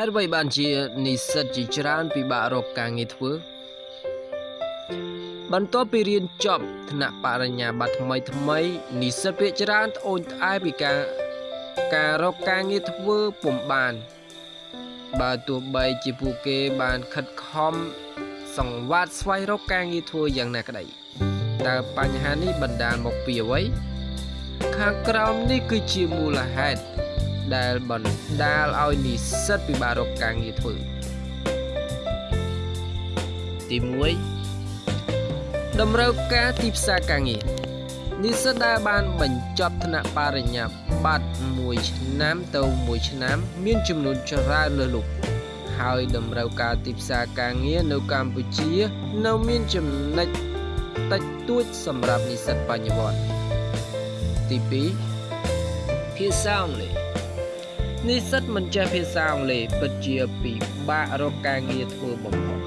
ហេតុអ្វីបានជានិស្សិតជាច្រើនពិបាករកការងារធ្វើបន្ទាប់ពីរៀនចប់ថ្នាក់បរិញ្ញាបត្រថ្មីថ្មីនិស្សិតភាគច្រើនត្អូញត្អែពីការការរកការងារធ្វើពុំបាន បើទោះបីជាពួកគេបានខិតខំសង្វាតស្វែងរកការងារធ្វើយ៉ាងណាក្តីតើបញ្ហានេះបណ្ដាលមកពីអ្វីខាងក្រោមនេះគឺជាមូលហេតុ ដែលបណ្ដាលឲ្យនិស្សិតពិបាករកការងារធ្វើទី1តម្រូវការទីផ្សារការងារនិស្សិតដែលបានបញ្ចប់ថ្នាក់បរិញ្ញាបត្រ1ឆ្នាំទៅ1ឆ្នាំ មានចំនួនច្រើនលើសលប់ហើយតម្រូវការទីផ្សារការងារនៅកម្ពុជា នៅមានចំណុចតិចតួចសម្រាប់និស្សិតបញ្ញវន្តទី2ភាសាអង់គ្លេស និស្សិតមិនចេះភាសាអង់គ្លេសពិតជាពិបាករកការងារធ្វើបំផុត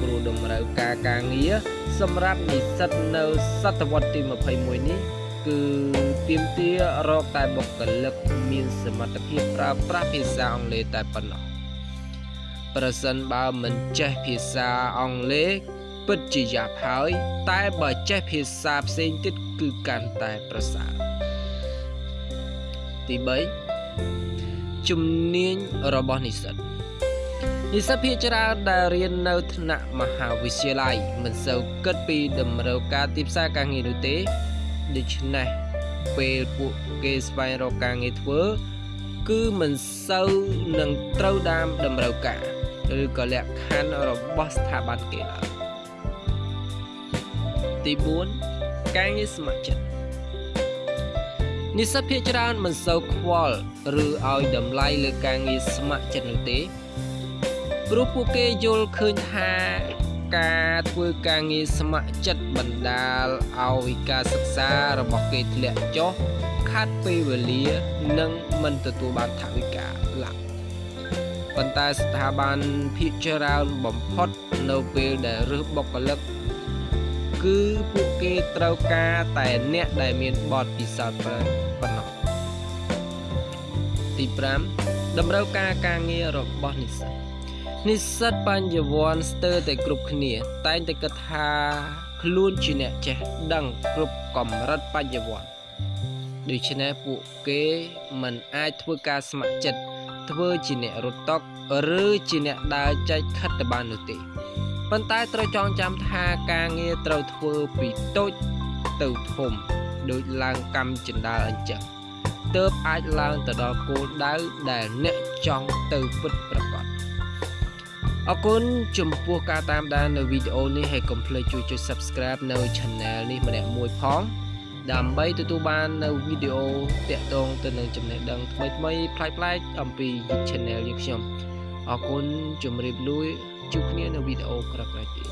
ព្រោះតម្រូវការការងារសម្រាប់និស្សិតនៅសតវត្សទី21នេះគឺទាមទាររកតែបុគ្គលិកមានសមត្ថភាពប្រើប្រាស់ភាសាអង់គ្លេសតែប៉ុណ្ណោះប្រសិនបើមិនចេះភាសាអង់គ្លេសពិតជាយ៉ាប់ហើយ តែបើចេះភាសាផ្សេងទៀតគឺកាន់តែប្រសើរទី3 ជំនាញរបស់និស្សិតនិស្សិតភាគច្រើនដែលរៀននៅថ្នាក់មហាវិទ្យាល័យមិនសូវគិតពីតម្រូវការទីផ្សារការងារនោះទេដូច្នេះពេលពួកគេស្វែងរកការងារធ្វើ គឺមិនសូវនឹងត្រូវតាមតម្រូវការឬក៏លក្ខខណ្ឌរបស់ស្ថាប័នគេឡើយទី4ការងារស្ម័គ្រចិត្ត និស្សិតភាគច្រើនមិនសូវខ្វល់ឬឲ្យតម្លៃលើការងារស្ម័គ្រចិត្តនោះទេព្រោះពួកគេយល់ឃើញថាការធ្វើការងារស្ម័គ្រចិត្តបណ្ដាលឲ្យការសិក្សារបស់គេធ្លាក់ចុះខាត់ពេលវេលានិងមិនទទួលបានថវិកាឡើយប៉ុន្តែស្ថាប័នភាគច្រើនបំផុតនៅពេលដែលរើសបុគ្គលិក គឺពួកគេត្រូវការតែអ្នកដែលមានបទពិសោធន៍ប៉ុណ្ណោះទី5តម្រូវការការងាររបស់និស្សិតនិស្សិតបញ្ញវន្តស្ទើរតែគ្រប់គ្នា តែងតែគិតថាខ្លួនជាអ្នកចេះដឹងគ្រប់កម្រិតបញ្ញវន្តដូច្នេះពួកគេមិនអាចធ្វើការស្ម័គ្រចិត្តធ្វើជាអ្នករត់តុឬជាអ្នកដើរចែកខិតទៅបាននោះទេ ប៉ុន្តែត្រូវចងចាំថាការងារត្រូវធ្វើពីតូចទៅធំដូចឡើងកម្មចិន្តាអញ្ចឹងទើបអាចឡើងទៅដល់គោលដៅដែលអ្នកចង់ទៅពិតប្រាកដអរគុណចំពោះការតាមដាននៅវីដេអូនេះហើយកុំភ្លេចជួយចុច Subscribe នៅ Channel នេះម្នាក់មួយផងដើម្បីទទួលបាននៅវីដេអូតាក់ទងទៅនឹងចំណេះដឹងថ្មីថ្មីប្លែកៗអំពី Channel យើងខ្ញុំអរគុណជម្រាបលា ជួបគ្នានៅវីដេអូក្រោយៗទៀត